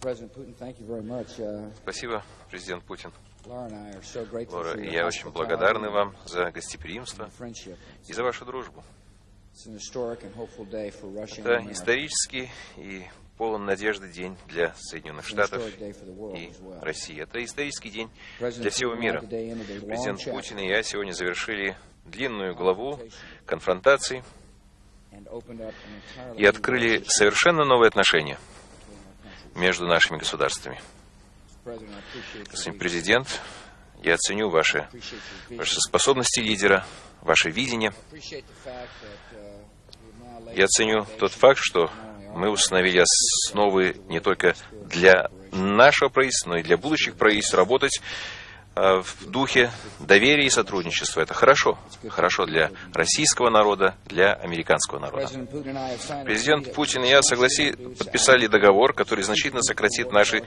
Uh, Спасибо, президент Путин. Лора, я очень благодарны вам за гостеприимство и за вашу дружбу. Это исторический и полон надежды день для Соединенных Штатов и. России. Это исторический день для всего мира. Президент Путин и я сегодня завершили длинную главу конфронтаций и открыли совершенно новые отношения между нашими государствами. Господин президент, я ценю ваши, ваши способности лидера, ваше видение. Uh, Я ценю тот факт, что мы установили основы не только для нашего правительства, но и для будущих правительств работать в духе доверия и сотрудничества. Это хорошо. Хорошо для российского народа, для американского народа. Президент Путин и я согласи, подписали договор, который значительно сократит наши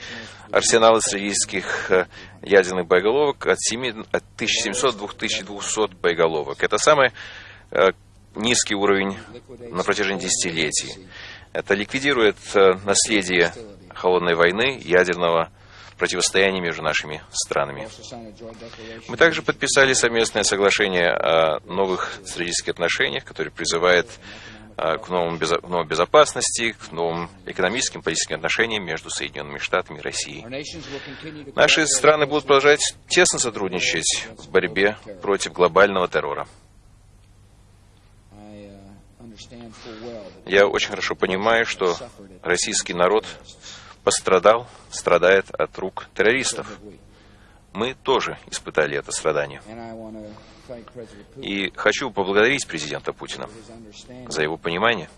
арсеналы стратегических э, ядерных боеголовок от, 7, от 1700 до 2200 боеголовок. Это самый э, низкий уровень на протяжении десятилетий. Это ликвидирует э, наследие холодной войны, ядерного противостояния между нашими странами. Мы также подписали совместное соглашение о новых стратегических отношениях, которое призывает а, к новым безо- к новой безопасности, к новым экономическим, политическим отношениям между Соединенными Штатами и Россией. Наши страны будут продолжать тесно сотрудничать в борьбе против глобального террора. Uh, Я очень хорошо понимаю, что российский народ пострадал, страдает от рук террористов. Мы тоже испытали это страдание. И хочу поблагодарить президента Путина за его понимание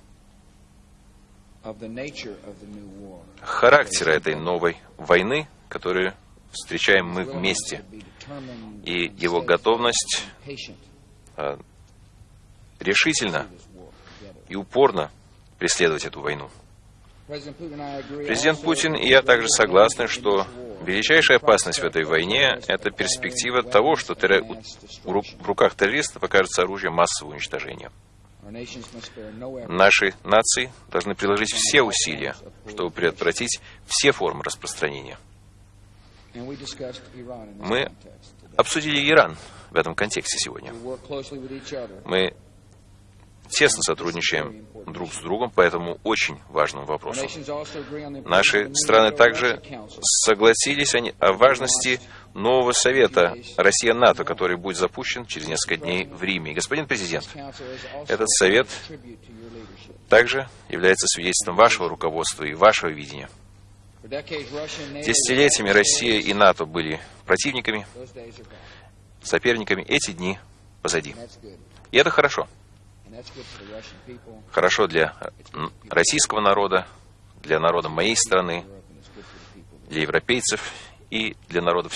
характера этой новой войны, которую встречаем мы вместе, и его готовность а, решительно и упорно преследовать эту войну. Президент Путин и я также согласны, что величайшая опасность в этой войне – это перспектива того, что в руках террористов окажется оружие массового уничтожения. Наши нации должны приложить все усилия, чтобы предотвратить все формы распространения. Мы обсудили Иран в этом контексте сегодня. Мы тесно сотрудничаем друг с другом по этому очень важному вопросу. Наши страны также согласились о важности нового совета Россия-НАТО, который будет запущен через несколько дней в Риме. Господин президент, этот совет также является свидетельством вашего руководства и вашего видения. Десятилетиями Россия и НАТО были противниками, соперниками. Эти дни позади. И это хорошо. Хорошо для российского народа, для народа моей страны, для европейцев и для народов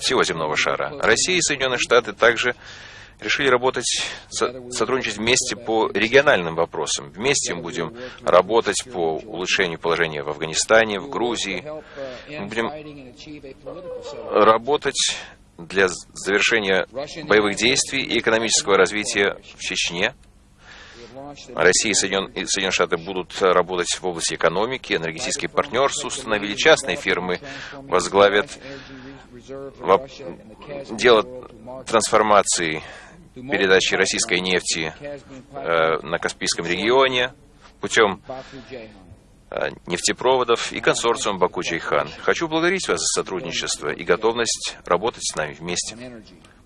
всего земного шара. Россия и Соединенные Штаты также решили работать, со- сотрудничать вместе по региональным вопросам. Вместе мы будем работать по улучшению положения в Афганистане, в Грузии, end будем работать для завершения боевых действий и экономического развития в Чечне. Россия и Соединен- и Соединенные Штаты будут работать в области экономики, энергетическое партнерство, установили частные фирмы, возглавят дело трансформации передачи российской нефти э, на Каспийском регионе путем нефтепроводов и консорциум Баку-Джейхан. Хочу благодарить вас за сотрудничество и готовность работать с нами вместе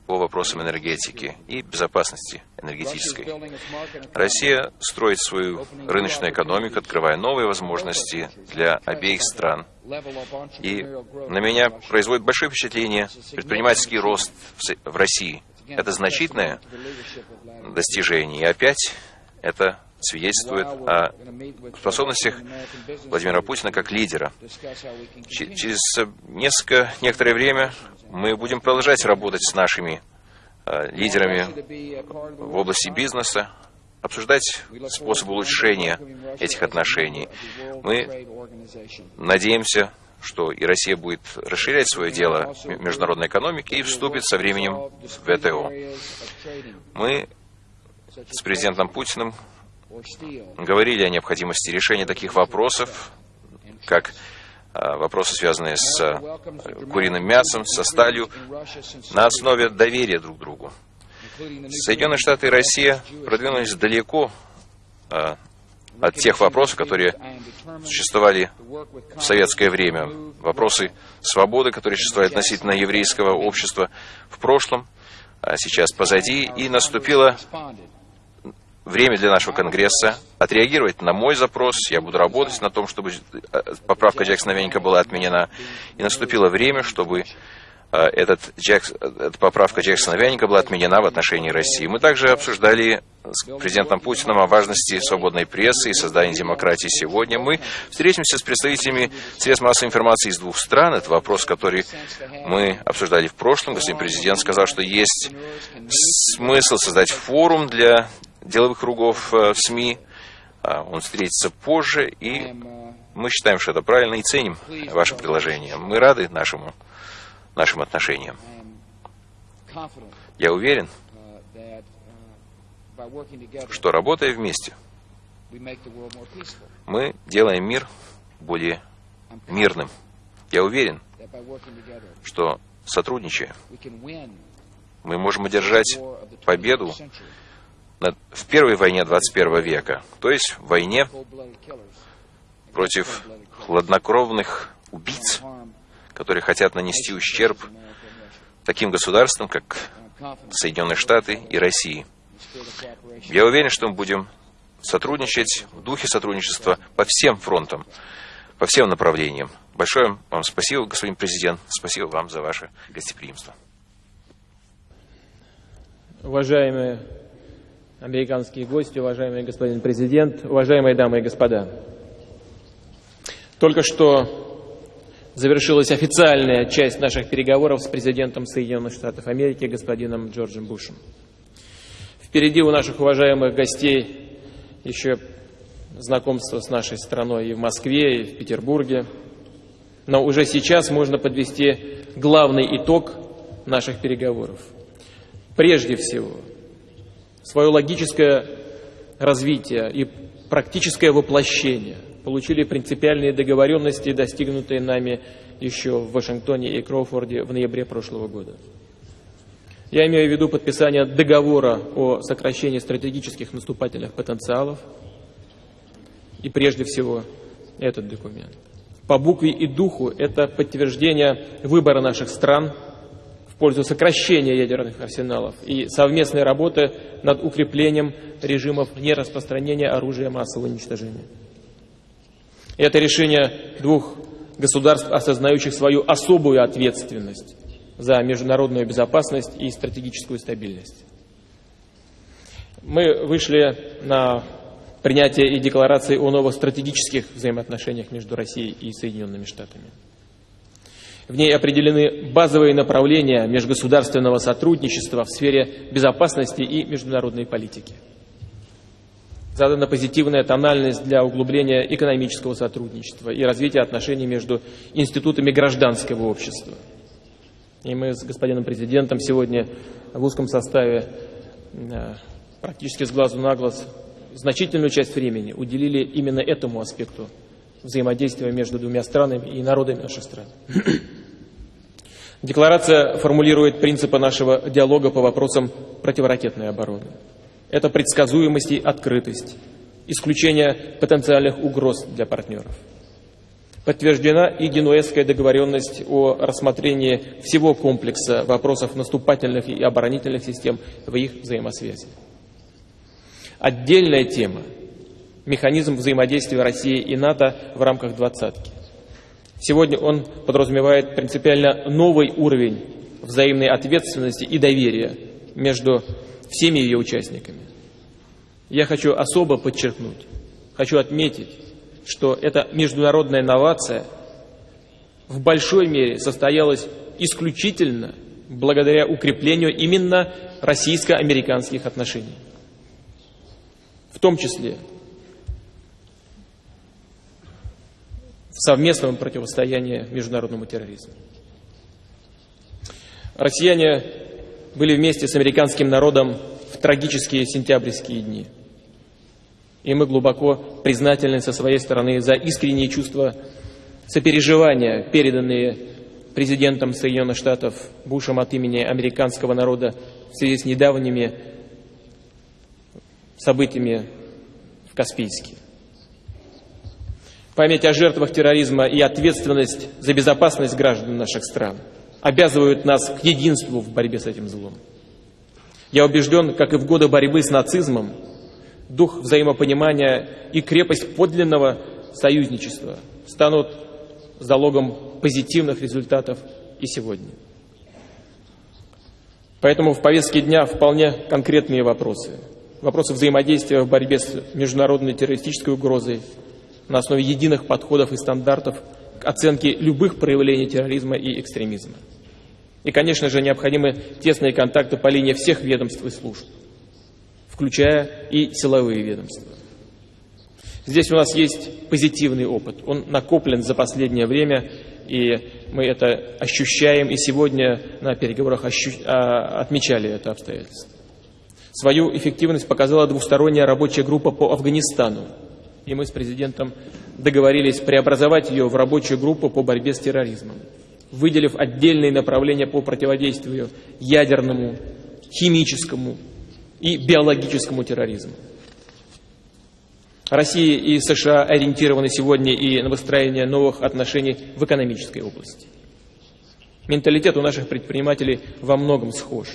по вопросам энергетики и безопасности энергетической. Россия строит свою рыночную экономику, открывая новые возможности для обеих стран. И на меня производит большое впечатление предпринимательский рост в России. Это значительное достижение. И опять это свидетельствует о способностях Владимира Путина как лидера. Через несколько, некоторое время мы будем продолжать работать с нашими э, лидерами в области бизнеса, обсуждать способы улучшения этих отношений. Мы надеемся, что и Россия будет расширять свое дело международной экономике и вступит со временем в ВТО. Мы с президентом Путиным говорили о необходимости решения таких вопросов, как а, вопросы, связанные с а, куриным мясом, со сталью, на основе доверия друг другу. Соединенные Штаты и Россия продвинулись далеко а, от тех вопросов, которые существовали в советское время. Вопросы свободы, которые существовали относительно еврейского общества в прошлом, а сейчас позади, и наступило время для нашего Конгресса отреагировать на мой запрос. Я буду работать на том, чтобы э, поправка Джексона Веника была отменена. И наступило время, чтобы э, этот Джекс, эта поправка Джексона Веника была отменена в отношении России. Мы также обсуждали с президентом Путиным о важности свободной прессы и создания демократии сегодня. Мы встретимся с представителями средств массовой информации из двух стран. Это вопрос, который мы обсуждали в прошлом. Господин президент сказал, что есть смысл создать форум для деловых кругов э, в СМИ. А, он встретится позже, и мы считаем, что это правильно, и ценим ваше предложение. Мы рады нашему, нашим отношениям. Я уверен, что работая вместе, мы делаем мир более мирным. Я уверен, что сотрудничая, мы можем одержать победу в первой войне 21 века, то есть в войне против хладнокровных убийц, которые хотят нанести ущерб таким государствам, как Соединенные Штаты и России. Я уверен, что мы будем сотрудничать в духе сотрудничества по всем фронтам, по всем направлениям. Большое вам спасибо, господин президент. Спасибо вам за ваше гостеприимство. Уважаемые американские гости, уважаемый господин президент, уважаемые дамы и господа. Только что завершилась официальная часть наших переговоров с президентом Соединенных Штатов Америки, господином Джорджем Бушем. Впереди у наших уважаемых гостей еще знакомство с нашей страной и в Москве, и в Петербурге. Но уже сейчас можно подвести главный итог наших переговоров. Прежде всего – свое логическое развитие и практическое воплощение получили принципиальные договоренности, достигнутые нами еще в Вашингтоне и Кроуфорде в ноябре прошлого года. Я имею в виду подписание договора о сокращении стратегических наступательных потенциалов и прежде всего этот документ. По букве и духу это подтверждение выбора наших стран – пользу сокращения ядерных арсеналов и совместной работы над укреплением режимов нераспространения оружия массового уничтожения. Это решение двух государств, осознающих свою особую ответственность за международную безопасность и стратегическую стабильность. Мы вышли на принятие и декларации о новых стратегических взаимоотношениях между Россией и Соединенными Штатами. В ней определены базовые направления межгосударственного сотрудничества в сфере безопасности и международной политики. Задана позитивная тональность для углубления экономического сотрудничества и развития отношений между институтами гражданского общества. И мы с господином президентом сегодня в узком составе э, практически с глазу на глаз значительную часть времени уделили именно этому аспекту взаимодействия между двумя странами и народами наших стран. Декларация формулирует принципы нашего диалога по вопросам противоракетной обороны. Это предсказуемость и открытость, исключение потенциальных угроз для партнеров. Подтверждена и генуэзская договоренность о рассмотрении всего комплекса вопросов наступательных и оборонительных систем в их взаимосвязи. Отдельная тема – механизм взаимодействия России и НАТО в рамках двадцатки. Сегодня он подразумевает принципиально новый уровень взаимной ответственности и доверия между всеми ее участниками. Я хочу особо подчеркнуть, хочу отметить, что эта международная новация в большой мере состоялась исключительно благодаря укреплению именно российско-американских отношений. В том числе совместном противостоянии международному терроризму. Россияне были вместе с американским народом в трагические сентябрьские дни. И мы глубоко признательны со своей стороны за искренние чувства сопереживания, переданные президентом Соединенных Штатов Бушем от имени американского народа в связи с недавними событиями в Каспийске. Память о жертвах терроризма и ответственность за безопасность граждан наших стран обязывают нас к единству в борьбе с этим злом. Я убежден, как и в годы борьбы с нацизмом, дух взаимопонимания и крепость подлинного союзничества станут залогом позитивных результатов и сегодня. Поэтому в повестке дня вполне конкретные вопросы. Вопросы взаимодействия в борьбе с международной террористической угрозой на основе единых подходов и стандартов к оценке любых проявлений терроризма и экстремизма. И, конечно же, необходимы тесные контакты по линии всех ведомств и служб, включая и силовые ведомства. Здесь у нас есть позитивный опыт. Он накоплен за последнее время, и мы это ощущаем, и сегодня на переговорах ощу... а, отмечали это обстоятельство. Свою эффективность показала двусторонняя рабочая группа по Афганистану, и мы с президентом договорились преобразовать ее в рабочую группу по борьбе с терроризмом выделив отдельные направления по противодействию ядерному, химическому и биологическому терроризму. Россия и США ориентированы сегодня и на выстроение новых отношений в экономической области. Менталитет у наших предпринимателей во многом схож.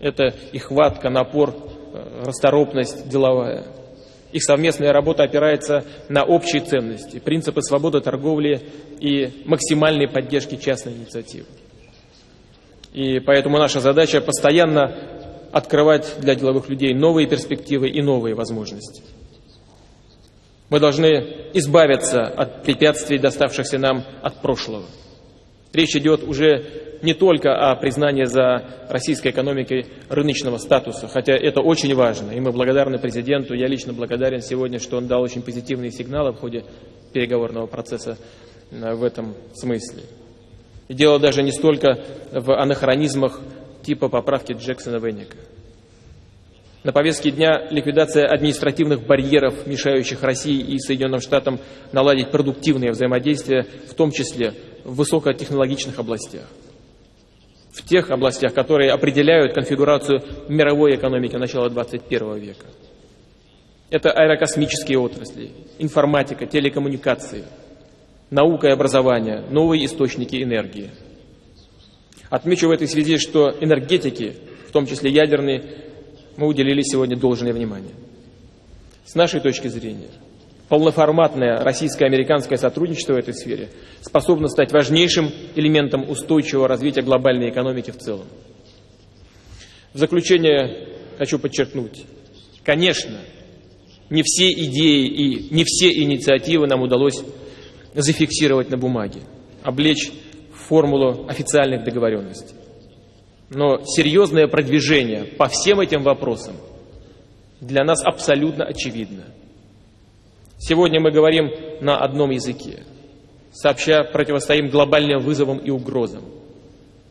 Это и хватка, напор, э, расторопность деловая – их совместная работа опирается на общие ценности, принципы свободы торговли и максимальной поддержки частной инициативы. И поэтому наша задача постоянно открывать для деловых людей новые перспективы и новые возможности. Мы должны избавиться от препятствий, доставшихся нам от прошлого. Речь идет уже не только о признании за российской экономикой рыночного статуса, хотя это очень важно, и мы благодарны президенту, я лично благодарен сегодня, что он дал очень позитивные сигналы в ходе переговорного процесса э, в этом смысле. И дело даже не столько в анахронизмах типа поправки Джексона Венника. На повестке дня ликвидация административных барьеров, мешающих России и Соединенным Штатам наладить продуктивное взаимодействие, в том числе в высокотехнологичных областях. В тех областях, которые определяют конфигурацию мировой экономики начала 21 века. Это аэрокосмические отрасли, информатика, телекоммуникации, наука и образование, новые источники энергии. Отмечу в этой связи, что энергетики, в том числе ядерные, мы уделили сегодня должное внимание. С нашей точки зрения, полноформатное российско-американское сотрудничество в этой сфере способно стать важнейшим элементом устойчивого развития глобальной экономики в целом. В заключение хочу подчеркнуть, конечно, не все идеи и не все инициативы нам удалось зафиксировать на бумаге, облечь в формулу официальных договоренностей. Но серьезное продвижение по всем этим вопросам для нас абсолютно очевидно. Сегодня мы говорим на одном языке, сообща противостоим глобальным вызовам и угрозам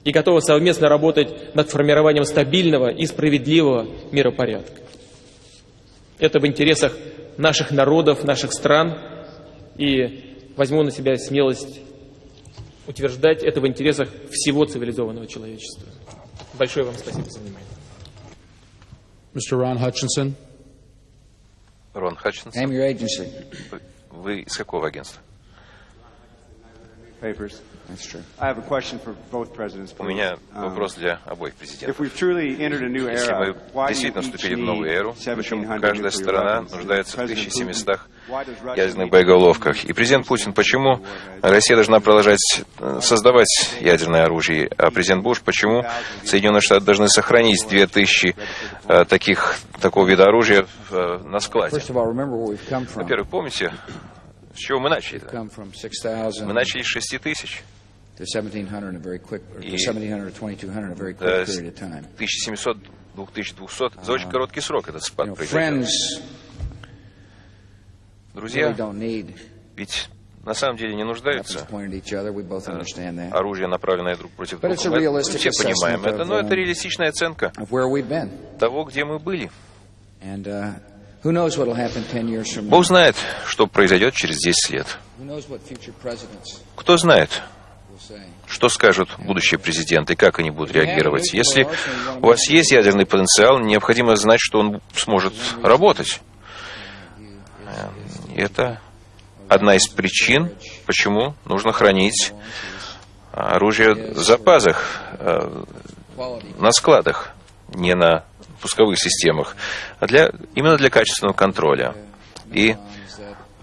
и готовы совместно работать над формированием стабильного и справедливого миропорядка. Это в интересах наших народов, наших стран, и возьму на себя смелость утверждать это в интересах всего цивилизованного человечества. Большое вам спасибо за внимание. Mr. Ron Hutchinson. Рон Хатчинсон. Вы из какого агентства? papers. That's true. I have a question for both presidents. У меня Um, вопрос для обоих президентов. Если мы действительно вступили в need новую эру, почему 1,700 каждая nuclear сторона нуждается в President 1700 Putin, why does Russia ядерных need боеголовках? И президент Путин, почему Россия должна продолжать э, создавать ядерное оружие, а президент Буш, почему Соединенные Штаты должны сохранить 2000 э, таких, такого вида оружия э, на складе? Во-первых, помните, с чего мы начали? We've come from 6,000 Мы начали с 6 тысяч. To 1,700 in a very quick, or to И- 1,700 or 2,200 in a very quick Э, period of time. 1700, 2200. За очень короткий срок этот спад friends Друзья, ведь на самом деле не нуждаются. Оружие, направленное друг против друга. Мы все понимаем это, но это um, реалистичная оценка того, где мы были. And uh, Who knows what will happen 10 years from now? Бог знает, что произойдет через 10 лет. Кто знает? Что скажут будущие президенты как они будут реагировать. Если у вас есть ядерный потенциал, необходимо знать, что он сможет работать. Э, И это одна из причин, почему нужно хранить оружие в запасах, э, на складах, не на пусковых системах, а для, именно для качественного контроля. И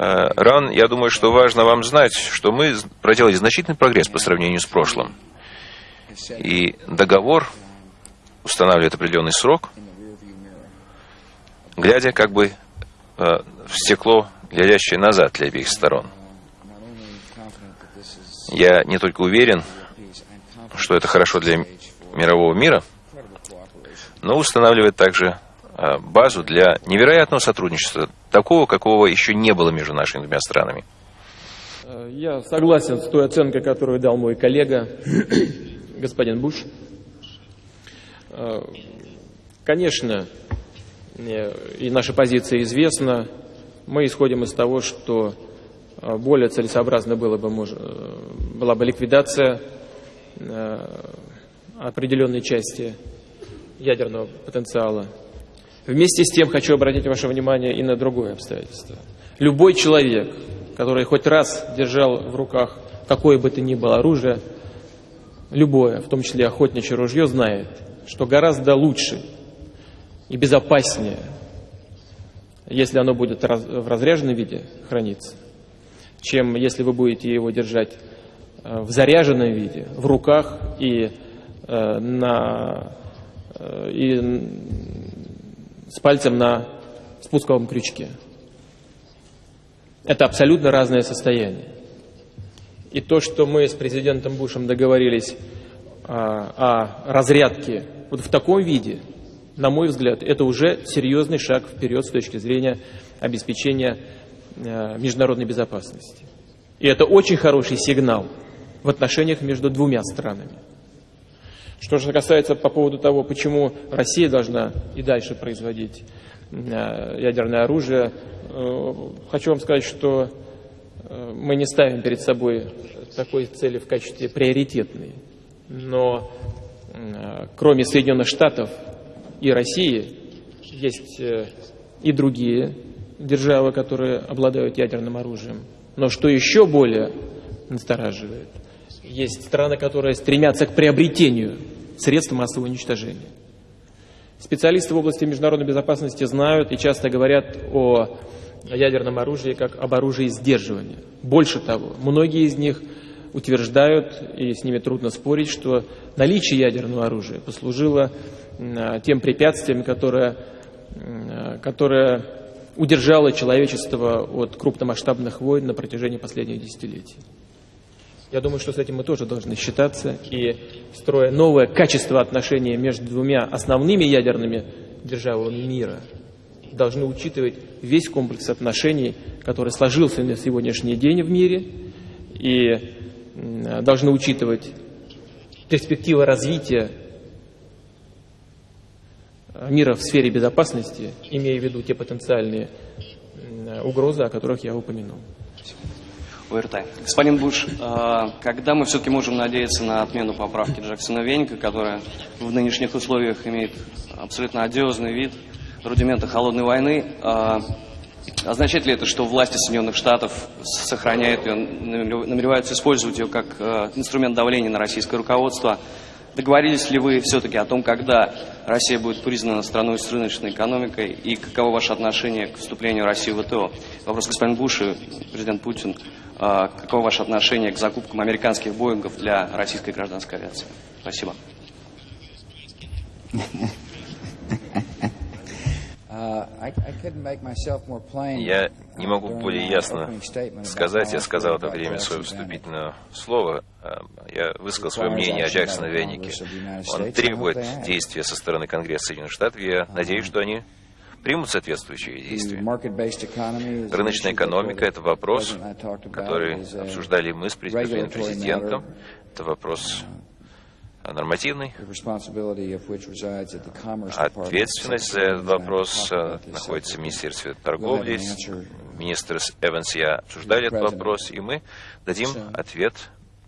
Э, Ран, я думаю, что важно вам знать, что мы проделали значительный прогресс по сравнению с прошлым. И договор устанавливает определенный срок, глядя как бы э, в стекло, глядящее назад для обеих сторон. Я не только уверен, что это хорошо для мирового мира, но устанавливает также базу для невероятного сотрудничества, такого, какого еще не было между нашими двумя странами. Э, Я согласен с той оценкой, которую дал мой коллега, господин Буш. Э, Конечно, э, и наша позиция известна. Мы исходим из того, что э, более целесообразно было бы, э, была бы ликвидация э, определенной части ядерного потенциала. Вместе с тем хочу обратить ваше внимание и на другое обстоятельство. Любой человек, который хоть раз держал в руках какое бы то ни было оружие, любое, в том числе охотничье ружье, знает, что гораздо лучше и безопаснее, если оно будет в разряженном виде храниться, чем если вы будете его держать э, в заряженном виде, в руках и, э, на, э, и с пальцем на спусковом крючке. Это абсолютно разное состояние. И то, что мы с президентом Бушем договорились а, о разрядке вот в таком виде, на мой взгляд, это уже серьезный шаг вперед с точки зрения обеспечения э, международной безопасности. И это очень хороший сигнал в отношениях между двумя странами. Что же касается по поводу того, почему Россия должна и дальше производить э, ядерное оружие, э, хочу вам сказать, что э, мы не ставим перед собой такой цели в качестве приоритетной. Но кроме Соединенных Штатов и России есть и другие державы, которые обладают ядерным оружием. Но что еще более настораживает, есть страны, которые стремятся к приобретению средств массового уничтожения. Специалисты в области международной безопасности знают и часто говорят о ядерном оружии как об оружии сдерживания. Больше того, многие из них утверждают, и с ними трудно спорить, что наличие ядерного оружия послужило м, тем препятствием, которое, м, которое удержало человечество от крупномасштабных войн на протяжении последних десятилетий. Я думаю, что с этим мы тоже должны считаться и, строя новое качество отношений между двумя основными ядерными державами мира, должны учитывать весь комплекс отношений, который сложился на сегодняшний день в мире, и должны учитывать перспективы развития мира в сфере безопасности, имея в виду те потенциальные угрозы, о которых я упомянул. ОРТ. Господин Буш, э, когда мы все-таки можем надеяться на отмену поправки Джексона Веника, которая в нынешних условиях имеет абсолютно одиозный вид, рудимента холодной войны, означает ли это, что власти Соединенных Штатов сохраняют ее, намереваются использовать ее как инструмент давления на российское руководство? Договорились ли вы все-таки о том, когда Россия будет признана страной с рыночной экономикой и каково ваше отношение к вступлению России в ВТО? Вопрос господин Буш и президент Путин. А, Каково ваше отношение к закупкам американских Боингов для российской гражданской авиации? Спасибо. Я не могу более ясно сказать, я сказал это время Vanik. вступительного слова. А, Я высказал свое мнение о Джексоне Веннике. Он требует действия со стороны Конгресса Соединенных Штатов. Я надеюсь, что они примут соответствующие действия. Рыночная экономика – это вопрос, который обсуждали мы с президентом. Это вопрос нормативный. Ответственность за этот вопрос э, находится в Министерстве торговли. Министр Эванс и я обсуждали этот вопрос, и мы дадим ответ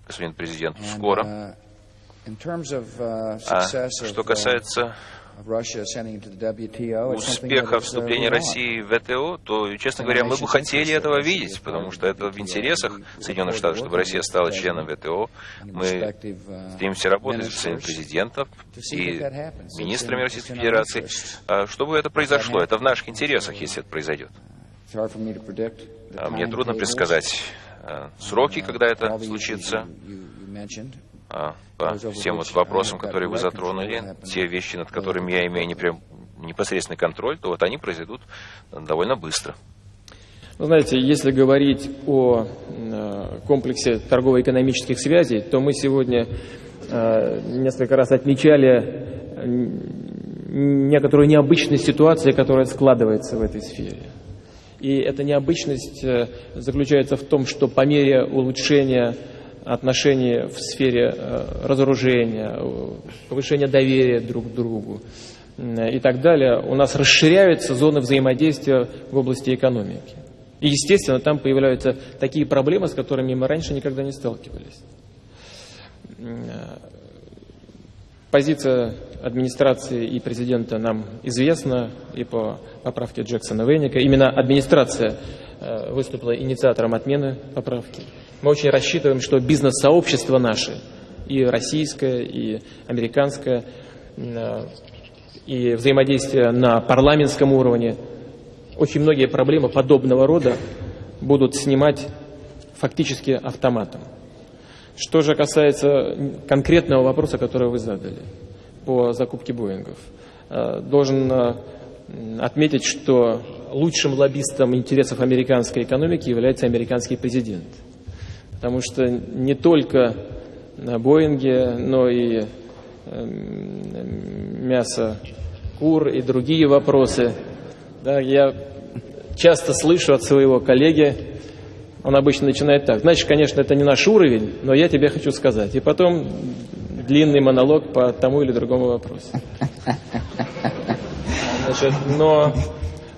господину президенту скоро. uh, uh, А что of, uh, касается успеха uh, вступления. России в ВТО, то, честно говоря, мы бы хотели этого видеть, потому что это в интересах Соединенных Штатов, чтобы Россия стала членом ВТО. Мы uh, стремимся работать с президентом и министрами Российской Федерации, а, чтобы это произошло. Это в наших интересах, если это произойдет. The А Мне трудно предсказать а, сроки, uh, когда это случится. Mentioned. А, по всем вот вопросам, которые вы затронули, те вещи, над которыми я имею непрям- непосредственный контроль, то вот они произойдут довольно быстро. Вы знаете, если говорить о э, комплексе торгово-экономических связей, то мы сегодня э, несколько раз отмечали э, некоторую необычность ситуации, которая складывается в этой сфере. И эта необычность э, заключается в том, что по мере улучшения отношений в сфере э, разоружения, э, повышения доверия друг к другу и так далее, у нас расширяются зоны взаимодействия в области экономики. И, естественно, там появляются такие проблемы, с которыми мы раньше никогда не сталкивались. Позиция администрации и президента нам известна и по поправке Джексона Вейника. Именно администрация э, выступила инициатором отмены поправки. Мы очень рассчитываем, что бизнес-сообщество наше, и российское, и американское, э, и взаимодействие на парламентском уровне, очень многие проблемы подобного рода будут снимать фактически автоматом. Что же касается конкретного вопроса, который вы задали по закупке Боингов, э, должен э, отметить, что лучшим лоббистом интересов американской экономики является американский президент. Потому что не только на Боинге, но и э, мясо кур и другие вопросы. Да, я часто слышу от своего коллеги, он обычно начинает так. Значит, конечно, это не наш уровень, но я тебе хочу сказать. И потом длинный монолог по тому или другому вопросу. Значит, но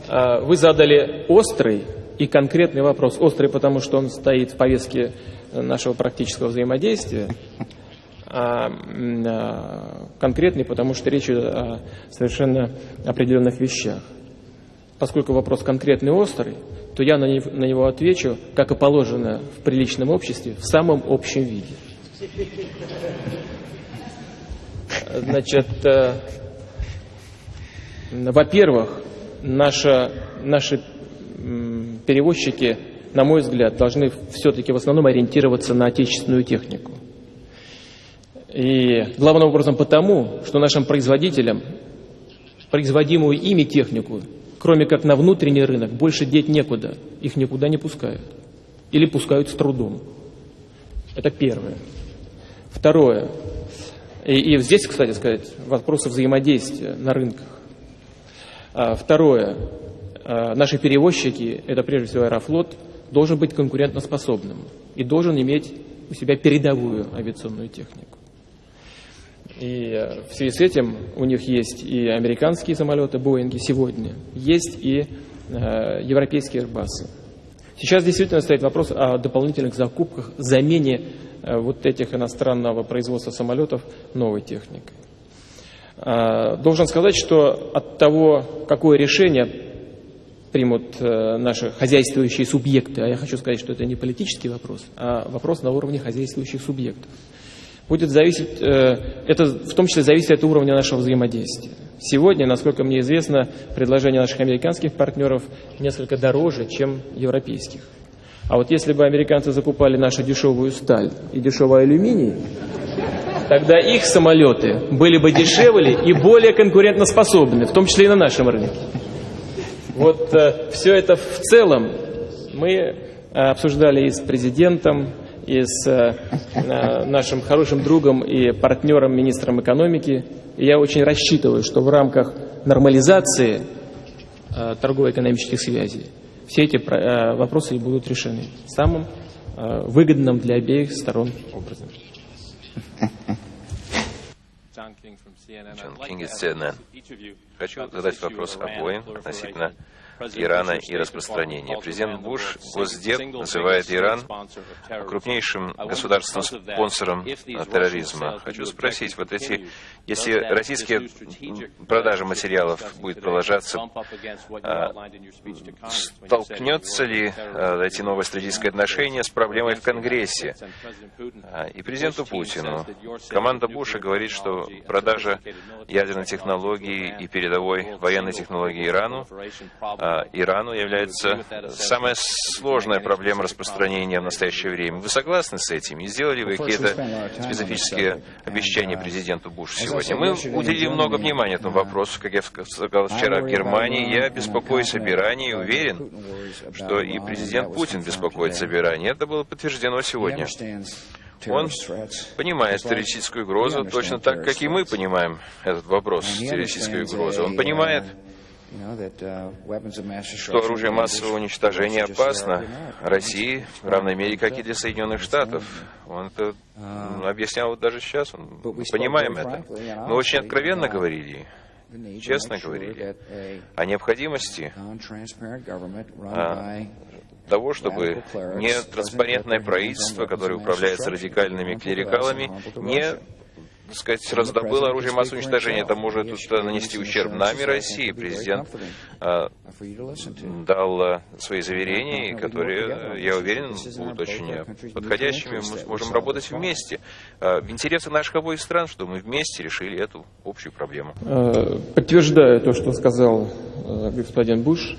э, вы задали острый и конкретный вопрос. Острый, потому что он стоит в повестке нашего практического взаимодействия, а а, конкретный, потому что речь идет о совершенно определенных вещах. Поскольку вопрос конкретный острый, то я на него, отвечу, как и положено в приличном обществе, в самом общем виде. Значит, э, во-первых, наши м, перевозчики, на мой взгляд, должны все-таки в основном ориентироваться на отечественную технику. И главным образом потому, что нашим производителям производимую ими технику, кроме как на внутренний рынок, больше деть некуда. Их никуда не пускают. Или пускают с трудом. Это первое. Второе. И, и здесь, кстати сказать, вопросы взаимодействия на рынках. А, второе. А, наши перевозчики, это прежде всего Аэрофлот, должен быть конкурентоспособным и должен иметь у себя передовую авиационную технику. И э, в связи с этим у них есть и американские самолеты, Боинги сегодня, есть и э, европейские Airbus. Сейчас действительно стоит вопрос о дополнительных закупках, замене э, вот этих иностранного производства самолетов новой техникой. Э, должен сказать, что от того, какое решение примут э, наши хозяйствующие субъекты, а я хочу сказать, что это не политический вопрос, а вопрос на уровне хозяйствующих субъектов, будет зависеть, э, это в том числе зависит от уровня нашего взаимодействия. Сегодня, насколько мне известно, предложения наших американских партнеров несколько дороже, чем европейских. А вот если бы американцы закупали нашу дешевую сталь и дешевый алюминий, тогда их самолеты были бы дешевле и более конкурентоспособны, в том числе и на нашем рынке. Вот э, все это в целом мы э, обсуждали и с президентом, и с э, э, нашим хорошим другом и партнером, министром экономики. И я очень рассчитываю, что в рамках нормализации э, торгово-экономических связей все эти э, вопросы будут решены самым э, выгодным для обеих сторон образом. Джон Кинг из CNN. Хочу задать вопрос обоим относительно Ирана и распространения. Президент Буш, Госдеп, называет Иран крупнейшим государственным спонсором терроризма. Хочу спросить, вот эти, если российские продажи материалов будет продолжаться, а, столкнется ли а, эти новые стратегические отношения с проблемой в Конгрессе? И президенту Путину. Команда Буша говорит, что продажа ядерной технологии и передовой военной технологии Ирану Ирану является самая сложная проблема распространения в настоящее время. Вы согласны с этим? И сделали вы какие-то специфические обещания президенту Бушу сегодня? Мы уделили много внимания этому вопросу, как я сказал вчера в Германии. Я беспокоюсь об Иране и уверен, что и президент Путин беспокоится об Иране. Это было подтверждено сегодня. Он понимает террористическую угрозу точно так, как и мы понимаем этот вопрос террористической угрозы. Он понимает, что оружие массового уничтожения опасно России в равной мере, как и для Соединенных Штатов. Он это м, объяснял вот даже сейчас, он, мы понимаем это. Мы очень откровенно говорили, честно говорили о необходимости а, того, чтобы не транспарентное правительство, которое управляется радикальными клерикалами, не так сказать, раздобыло оружие массового уничтожения. Это может тут нанести ущерб нам и России. Президент дал свои заверения, которые, я уверен, будут очень подходящими. Мы сможем работать вместе. В интересах наших обоих стран, чтобы мы вместе решили эту общую проблему. Э, Подтверждаю то, что сказал э, господин Буш,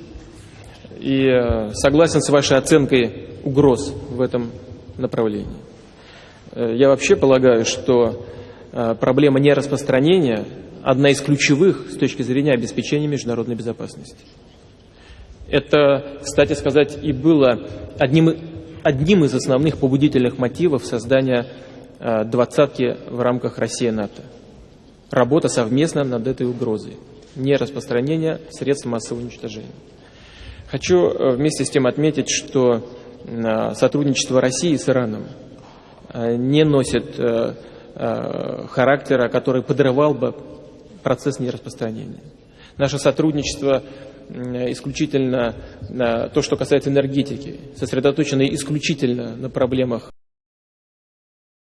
и э, согласен с вашей оценкой угроз в этом направлении. Э, Я вообще полагаю, что э, проблема нераспространения одна из ключевых с точки зрения обеспечения международной безопасности. Это, кстати сказать, и было одним, одним из основных побудительных мотивов создания э, двадцатки в рамках России-НАТО. Работа совместно над этой угрозой. Не распространение средств массового уничтожения. Хочу э, вместе с тем отметить, что э, сотрудничество России с Ираном э, не носит э, э, характера, который подрывал бы процесс нераспространения. Наше сотрудничество исключительно то, что касается энергетики, сосредоточено исключительно на проблемах